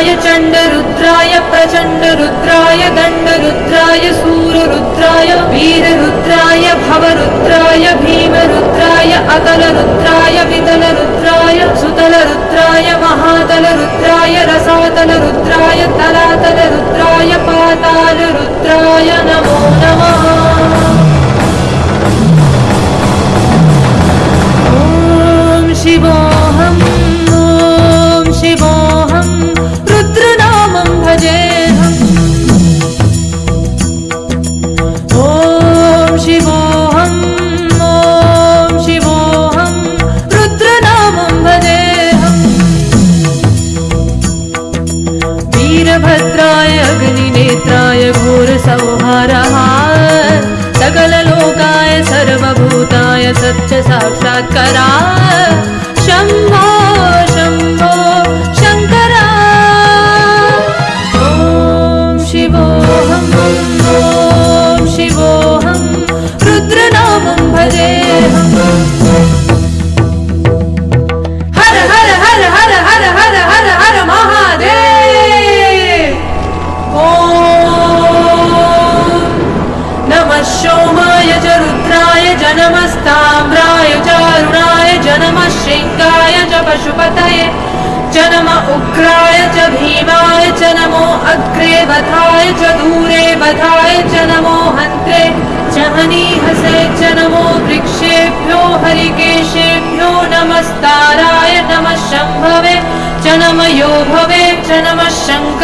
रुद्राय चण्डरुद्राय प्रचण्डरुद्राय दण्डरुद्राय सूररुद्राय वीररुद्राय भवरुद्राय भीमरुद्राय अतलरुद्राय वितलरुद्राय सुतलरुद्राय महातलरुद्राय रसातलरुद्राय तलातलरुद्राय पातालरुद्राय नमः। भूताय सच्च साक्षात्कारा। शम्भा नमस्ताम्राय च अरुणाय च पशुपतये च नम उग्राय च भीमाय च नमो अग्रे वधाय च दूरे वधाय नमो हन्त्रे च हनीहसे च नमो वृक्षेभ्यो हरिकेशेभ्यो नमस्ताराय नमः शम्भवे च नम यो भवे च नमः शङ्कर